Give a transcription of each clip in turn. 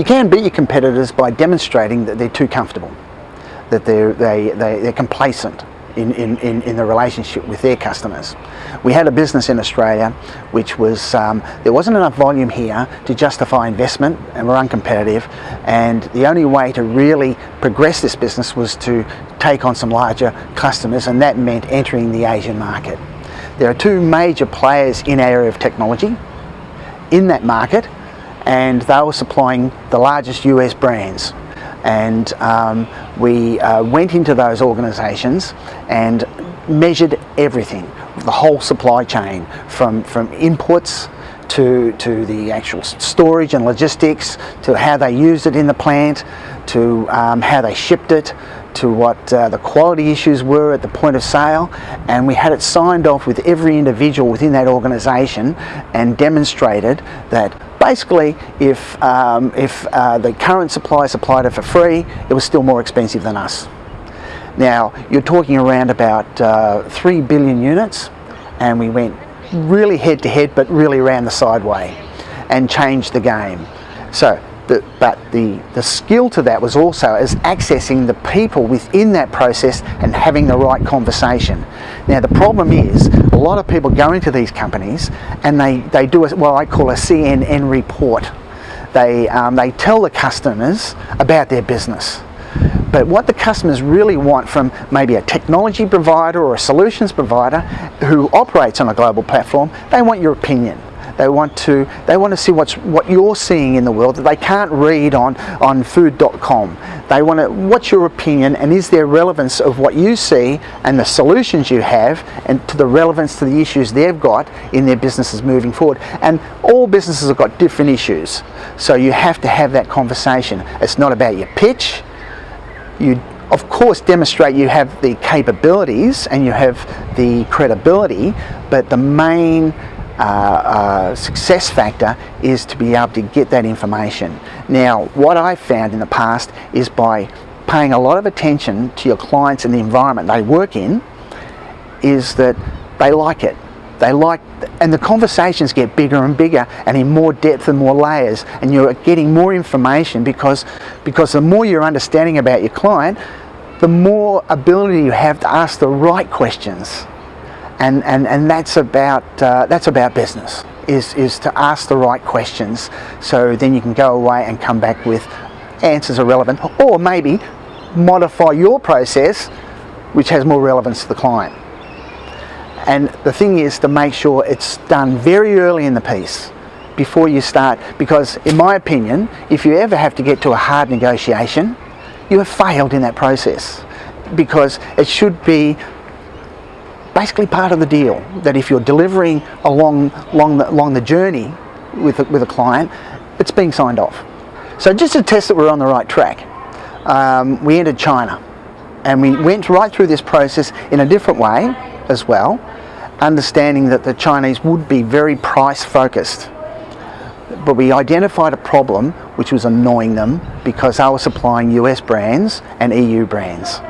You can beat your competitors by demonstrating that they're too comfortable, that they're, they, they, they're complacent in, in, in, the relationship with their customers. We had a business in Australia which was, um, there wasn't enough volume here to justify investment and we're uncompetitive and the only way to really progress this business was to take on some larger customers and that meant entering the Asian market. There are two major players in our area of technology in that market and they were supplying the largest US brands. And um, we uh, went into those organisations and measured everything, the whole supply chain from, from inputs to, to the actual storage and logistics, to how they used it in the plant, to um, how they shipped it, to what uh, the quality issues were at the point of sale. And we had it signed off with every individual within that organisation and demonstrated that basically if, um, if uh, the current supplier supplied it for free it was still more expensive than us. Now you're talking around about uh, 3 billion units and we went really head to head but really around the sideway and changed the game. So the, but the, the skill to that was also as accessing the people within that process and having the right conversation. Now the problem is a lot of people go into these companies and they, they do a, what I call a CNN report. They, um, they tell the customers about their business. But what the customers really want from maybe a technology provider or a solutions provider who operates on a global platform, they want your opinion. They want to they want to see what's what you're seeing in the world that they can't read on on food.com. They want to what's your opinion and is there relevance of what you see and the solutions you have and to the relevance to the issues they've got in their businesses moving forward. And all businesses have got different issues. So you have to have that conversation. It's not about your pitch. You of course demonstrate you have the capabilities and you have the credibility, but the main uh, success factor is to be able to get that information. Now, what I've found in the past is by paying a lot of attention to your clients and the environment they work in, is that they like it. They like, and the conversations get bigger and bigger and in more depth and more layers and you're getting more information because, because the more you're understanding about your client, the more ability you have to ask the right questions and, and, and that's, about, uh, that's about business, is, is to ask the right questions so then you can go away and come back with answers are relevant or maybe modify your process which has more relevance to the client. And the thing is to make sure it's done very early in the piece before you start because in my opinion if you ever have to get to a hard negotiation you have failed in that process because it should be basically part of the deal that if you're delivering along, along, the, along the journey with a, with a client, it's being signed off. So just to test that we're on the right track, um, we entered China and we went right through this process in a different way as well, understanding that the Chinese would be very price focused. But we identified a problem which was annoying them because they were supplying US brands and EU brands.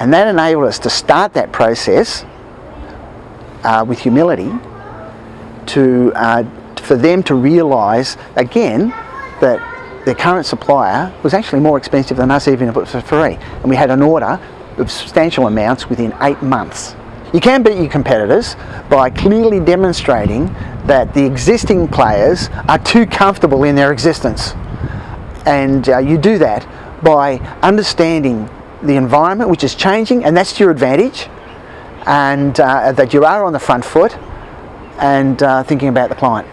And that enabled us to start that process uh, with humility to, uh, for them to realise again that their current supplier was actually more expensive than us even if it was for free. And we had an order of substantial amounts within eight months. You can beat your competitors by clearly demonstrating that the existing players are too comfortable in their existence. And uh, you do that by understanding the environment which is changing and that's to your advantage and uh, that you are on the front foot and uh, thinking about the client.